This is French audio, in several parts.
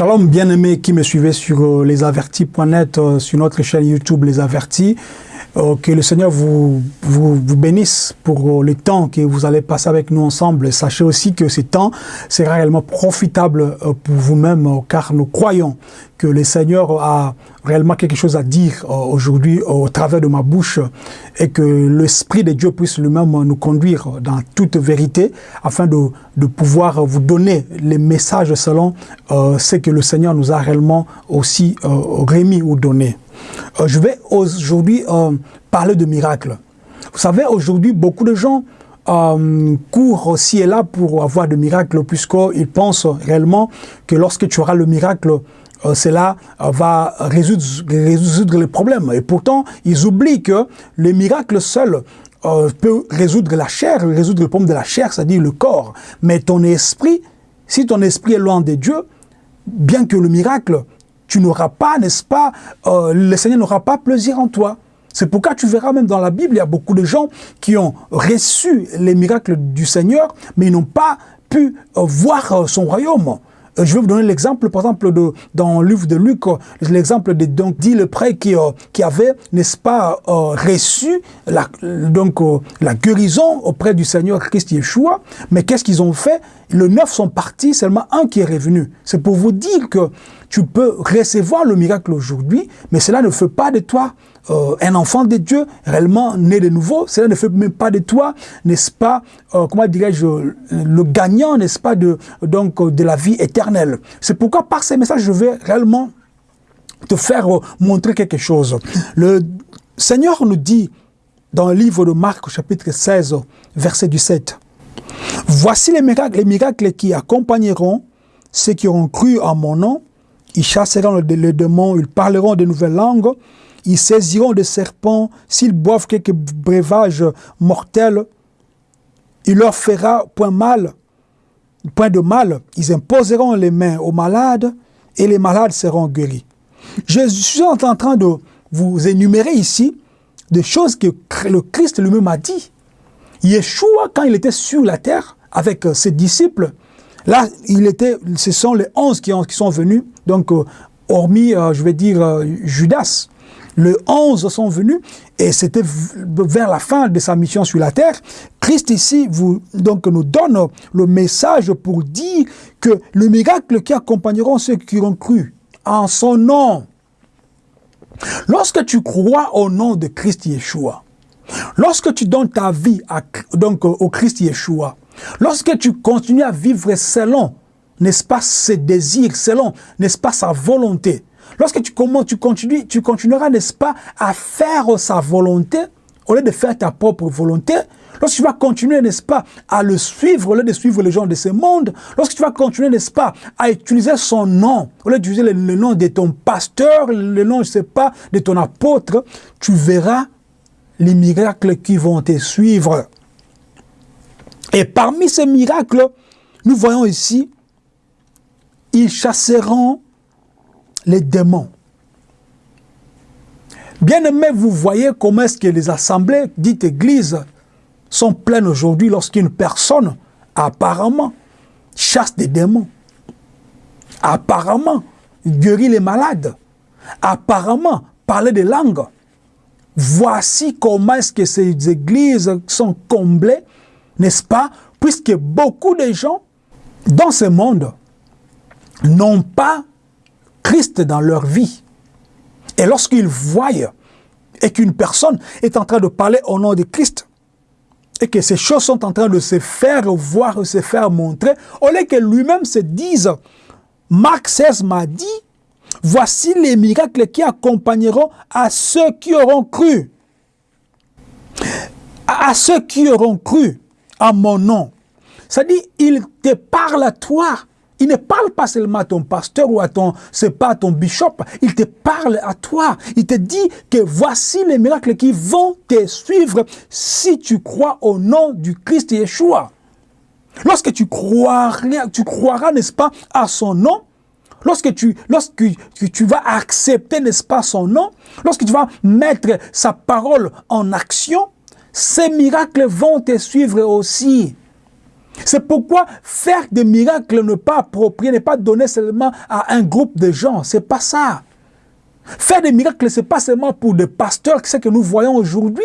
Shalom bien-aimés qui me suivaient sur euh, lesavertis.net, euh, sur notre chaîne YouTube Les Avertis. Euh, que le Seigneur vous, vous, vous, bénisse pour le temps que vous allez passer avec nous ensemble. Sachez aussi que ce temps sera réellement profitable pour vous-même, car nous croyons que le Seigneur a réellement quelque chose à dire aujourd'hui au travers de ma bouche et que l'Esprit de Dieu puisse lui-même nous conduire dans toute vérité afin de, de pouvoir vous donner les messages selon euh, ce que le Seigneur nous a réellement aussi euh, remis ou donné. Euh, je vais aujourd'hui euh, parler de miracles. Vous savez, aujourd'hui, beaucoup de gens euh, courent aussi et là pour avoir de miracles, puisqu'ils pensent réellement que lorsque tu auras le miracle, cela va résoudre, les problèmes. Et pourtant, ils oublient que le miracle seul peut résoudre la chair, résoudre le problème de la chair, c'est-à-dire le corps. Mais ton esprit, si ton esprit est loin de Dieu, bien que le miracle tu n'auras pas, n'est-ce pas, euh, le Seigneur n'aura pas plaisir en toi. C'est pourquoi tu verras même dans la Bible, il y a beaucoup de gens qui ont reçu les miracles du Seigneur, mais ils n'ont pas pu euh, voir euh, son royaume. Je vais vous donner l'exemple, par exemple, de, dans le livre de Luc, l'exemple de donc, dit le prêtre qui, qui avait, n'est-ce pas, reçu la, donc, la guérison auprès du Seigneur Christ Yeshua. Mais qu'est-ce qu'ils ont fait? Le neuf sont partis, seulement un qui est revenu. C'est pour vous dire que tu peux recevoir le miracle aujourd'hui, mais cela ne fait pas de toi euh, un enfant de Dieu réellement né de nouveau. Cela ne fait même pas de toi, n'est-ce pas, euh, comment dirais-je, le gagnant, n'est-ce pas, de, donc, de la vie éternelle. C'est pourquoi par ces messages, je vais réellement te faire euh, montrer quelque chose. Le Seigneur nous dit dans le livre de Marc, chapitre 16, verset 17, « Voici les miracles, les miracles qui accompagneront ceux qui auront cru en mon nom, ils chasseront les démons, ils parleront de nouvelles langues, ils saisiront des serpents, s'ils boivent quelques breuvages mortels, il leur fera point mal, point de mal, ils imposeront les mains aux malades et les malades seront guéris. Je suis en train de vous énumérer ici des choses que le Christ lui-même a dit. Yeshua, quand il était sur la terre avec ses disciples, Là, il était, ce sont les onze qui, ont, qui sont venus, donc euh, hormis, euh, je vais dire, euh, Judas. Les onze sont venus et c'était vers la fin de sa mission sur la terre. Christ ici vous, donc, nous donne le message pour dire que le miracle qui accompagneront ceux qui ont cru en son nom. Lorsque tu crois au nom de Christ Yeshua, lorsque tu donnes ta vie donc, au Christ Yeshua, Lorsque tu continues à vivre selon, n'est-ce pas, ses désirs, selon, n'est-ce pas, sa volonté, lorsque tu, comment, tu, continues, tu continueras, n'est-ce pas, à faire sa volonté, au lieu de faire ta propre volonté, lorsque tu vas continuer, n'est-ce pas, à le suivre, au lieu de suivre les gens de ce monde, lorsque tu vas continuer, n'est-ce pas, à utiliser son nom, au lieu d'utiliser le, le, nom de ton pasteur, le nom, je sais pas, de ton apôtre, tu verras les miracles qui vont te suivre. Et parmi ces miracles, nous voyons ici, ils chasseront les démons. Bien aimé, vous voyez comment est-ce que les assemblées dites églises sont pleines aujourd'hui lorsqu'une personne apparemment chasse des démons, apparemment guérit les malades, apparemment parler des langues. Voici comment est-ce que ces églises sont comblées n'est-ce pas Puisque beaucoup de gens dans ce monde n'ont pas Christ dans leur vie. Et lorsqu'ils voient et qu'une personne est en train de parler au nom de Christ, et que ces choses sont en train de se faire voir, se faire montrer, au lieu que lui-même se dise, Marc 16 m'a dit, voici les miracles qui accompagneront à ceux qui auront cru. À ceux qui auront cru à mon nom. C'est-à-dire, il te parle à toi. Il ne parle pas seulement à ton pasteur ou à ton, c'est pas ton bishop. Il te parle à toi. Il te dit que voici les miracles qui vont te suivre si tu crois au nom du Christ Yeshua. Lorsque tu croiras, tu croiras, n'est-ce pas, à son nom, lorsque tu, lorsque tu vas accepter, n'est-ce pas, son nom, lorsque tu vas mettre sa parole en action, ces miracles vont te suivre aussi. C'est pourquoi faire des miracles n'est pas approprié, n'est pas donné seulement à un groupe de gens. C'est pas ça. Faire des miracles, c'est pas seulement pour des pasteurs, c'est que nous voyons aujourd'hui.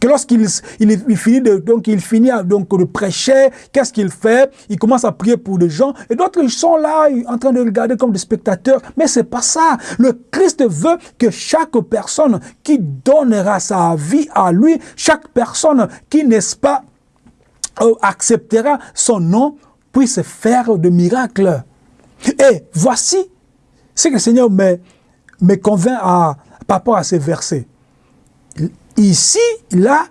Que lorsqu'il il, finit de, donc il finit donc de prêcher, qu'est-ce qu'il fait? Il commence à prier pour des gens et d'autres sont là en train de regarder comme des spectateurs. Mais c'est pas ça. Le Christ veut que chaque personne qui donnera sa vie à lui, chaque personne qui n'est-ce pas euh, acceptera son nom puisse faire de miracles. Et voici ce que le Seigneur me, me convainc à, par rapport à ces versets. Ici, là,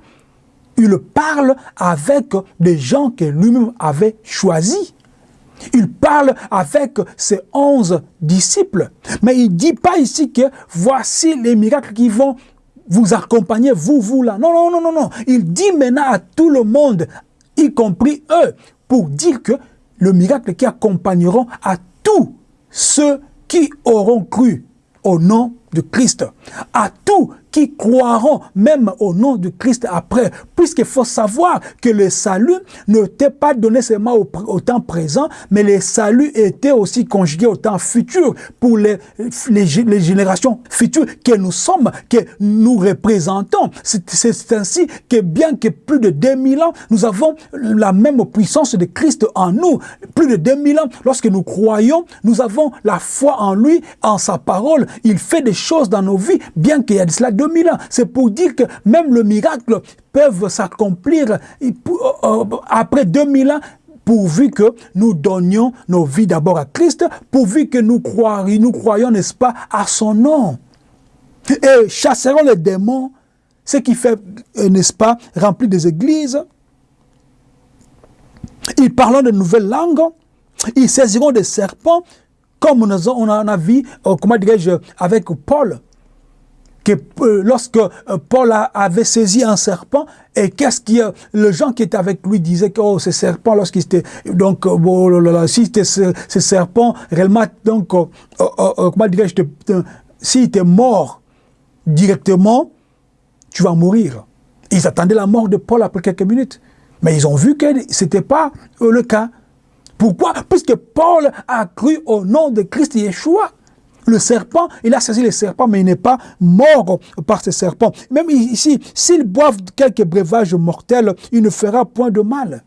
il parle avec des gens que lui-même avait choisis. Il parle avec ses onze disciples. Mais il ne dit pas ici que voici les miracles qui vont vous accompagner, vous, vous là. Non, non, non, non, non. Il dit maintenant à tout le monde, y compris eux, pour dire que le miracle qui accompagneront à tous ceux qui auront cru au nom de Christ, à tous qui croiront même au nom de Christ après, puisqu'il faut savoir que le salut n'était pas donné seulement au, temps présent, mais le salut était aussi conjugué au temps futur pour les, générations futures que nous sommes, que nous représentons. C'est ainsi que bien que plus de 2000 ans, nous avons la même puissance de Christ en nous. Plus de 2000 ans, lorsque nous croyons, nous avons la foi en lui, en sa parole. Il fait des choses dans nos vies, bien qu'il y ait de cela 2000 ans. C'est pour dire que même le miracle peut s'accomplir euh, euh, après 2000 ans pourvu que nous donnions nos vies d'abord à Christ, pourvu que nous croyons, nous croyons, n'est-ce pas, à son nom. Et chasserons les démons, ce qui fait, euh, n'est-ce pas, remplir des églises. Ils parleront de nouvelles langues, ils saisiront des serpents, comme on en a vu, comment dirais-je, avec Paul que euh, lorsque euh, Paul avait saisi un serpent, et qu'est-ce qui, le gens qui étaient avec lui disaient que oh, ce serpent, lorsqu'il était, donc, euh, oh, si c'était ce, serpent, réellement, donc, comment dirais-je, s'il était mort directement, tu vas mourir. Ils attendaient la mort de Paul après quelques minutes. Mais ils ont vu que ce n'était pas le cas. Pourquoi? Puisque Paul a cru au nom de Christ Yeshua. Le serpent, il a saisi le serpent, mais il n'est pas mort par ce serpent. Même ici, s'ils boivent quelques breuvages mortels, il ne fera point de mal.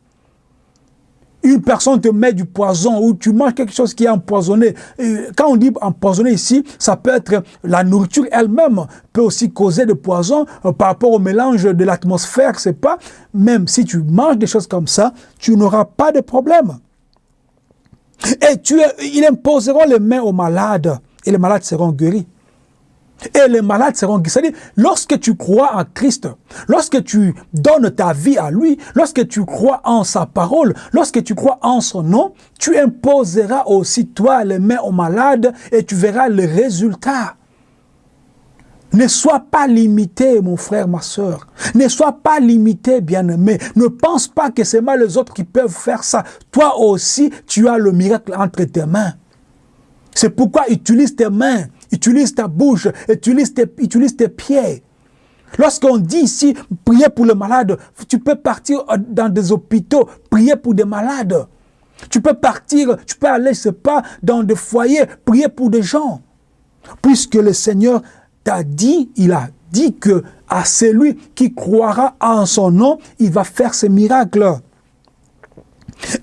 Une personne te met du poison ou tu manges quelque chose qui est empoisonné. quand on dit empoisonné ici, ça peut être la nourriture elle-même, peut aussi causer de poison euh, par rapport au mélange de l'atmosphère, c'est pas. Même si tu manges des choses comme ça, tu n'auras pas de problème. Et tu, ils imposeront les mains aux malades et les malades seront guéris. Et les malades seront guéris. C'est-à-dire, lorsque tu crois en Christ, lorsque tu donnes ta vie à lui, lorsque tu crois en sa parole, lorsque tu crois en son nom, tu imposeras aussi toi les mains aux malades et tu verras le résultat. Ne sois pas limité, mon frère, ma soeur. Ne sois pas limité, bien-aimé. Ne pense pas que c'est mal les autres qui peuvent faire ça. Toi aussi, tu as le miracle entre tes mains. C'est pourquoi utilise tes mains, utilise ta bouche, utilise tes, utilise tes pieds. Lorsqu'on dit ici, prier pour les malades, tu peux partir dans des hôpitaux, prier pour des malades. Tu peux partir, tu peux aller, je pas, dans des foyers, prier pour des gens. Puisque le Seigneur t'a dit, il a dit que à celui qui croira en son nom, il va faire ces miracles.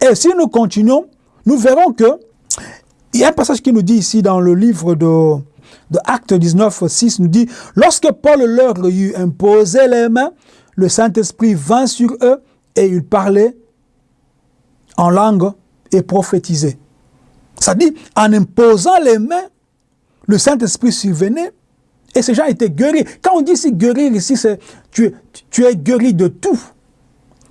Et si nous continuons, nous verrons que il y a un passage qui nous dit ici dans le livre de, de Actes 19, 6, nous dit « Lorsque Paul leur eut imposé les mains, le Saint-Esprit vint sur eux et ils parlaient en langue et prophétisaient. » Ça dit, en imposant les mains, le Saint-Esprit survenait et ces gens étaient guéris. Quand on dit ici guérir, ici, c'est tu, tu es guéri de tout,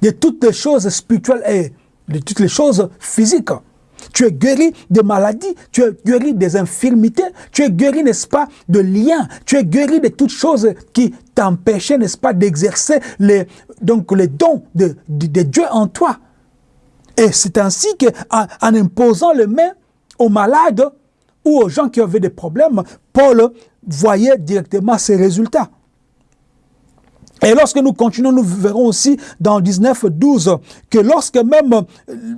de toutes les choses spirituelles et de toutes les choses physiques. Tu es guéri de maladies, tu es guéri des infirmités, tu es guéri, n'est-ce pas, de liens, tu es guéri de toutes choses qui t'empêchaient, n'est-ce pas, d'exercer les, les dons de, Dieu en toi. Et c'est ainsi qu'en en imposant les mains aux malades ou aux gens qui avaient des problèmes, Paul voyait directement ses résultats. Et lorsque nous continuons, nous verrons aussi dans 19, 12, que lorsque même,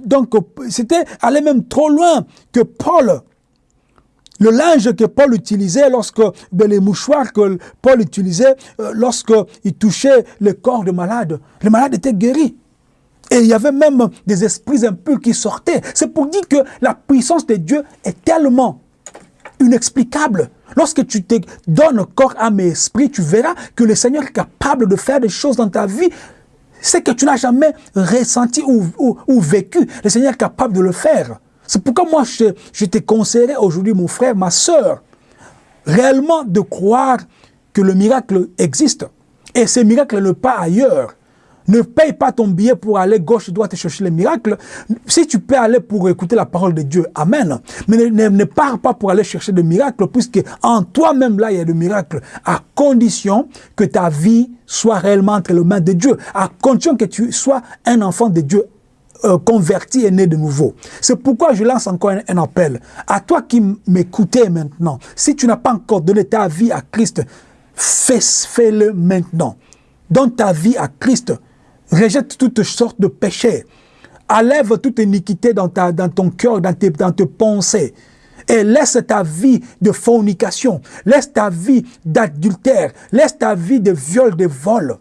donc c'était aller même trop loin, que Paul, le linge que Paul utilisait lorsque, ben, les mouchoirs que Paul utilisait euh, lorsqu'il touchait le corps de malade, le malade était guéri. Et il y avait même des esprits impurs qui sortaient. C'est pour dire que la puissance de Dieu est tellement inexplicable. Lorsque tu te donnes corps, âme et esprit, tu verras que le Seigneur est capable de faire des choses dans ta vie. C'est que tu n'as jamais ressenti ou, vécu. Le Seigneur est capable de le faire. C'est pourquoi moi, je, te conseillerais aujourd'hui, mon frère, ma soeur, réellement de croire que le miracle existe. Et ce miracle ne pas ailleurs. Ne paye pas ton billet pour aller gauche, droite chercher les miracles. Si tu peux aller pour écouter la parole de Dieu, Amen. Mais ne, pars pas pour aller chercher des miracles, puisque en toi-même, là, il y a des miracles, à condition que ta vie soit réellement entre les mains de Dieu, à condition que tu sois un enfant de Dieu euh, converti et né de nouveau. C'est pourquoi je lance encore un, appel. À toi qui m'écoutez maintenant, si tu n'as pas encore donné ta vie à Christ, fais-le maintenant. Donne ta vie à Christ. Rejette toutes sortes de péchés. Enlève toute iniquité dans, ta, dans ton cœur, dans tes, dans tes pensées. Et laisse ta vie de fornication, laisse ta vie d'adultère, laisse ta vie de viol, de vol.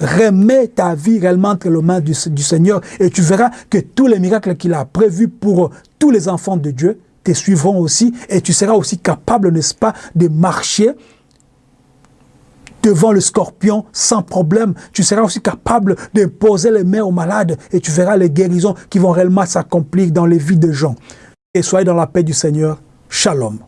Remets ta vie réellement entre les mains du, du Seigneur et tu verras que tous les miracles qu'il a prévus pour tous les enfants de Dieu te suivront aussi et tu seras aussi capable, n'est-ce pas, de marcher devant le scorpion sans problème. Tu seras aussi capable de poser les mains aux malades et tu verras les guérisons qui vont réellement s'accomplir dans les vies de gens. Et soyez dans la paix du Seigneur. Shalom.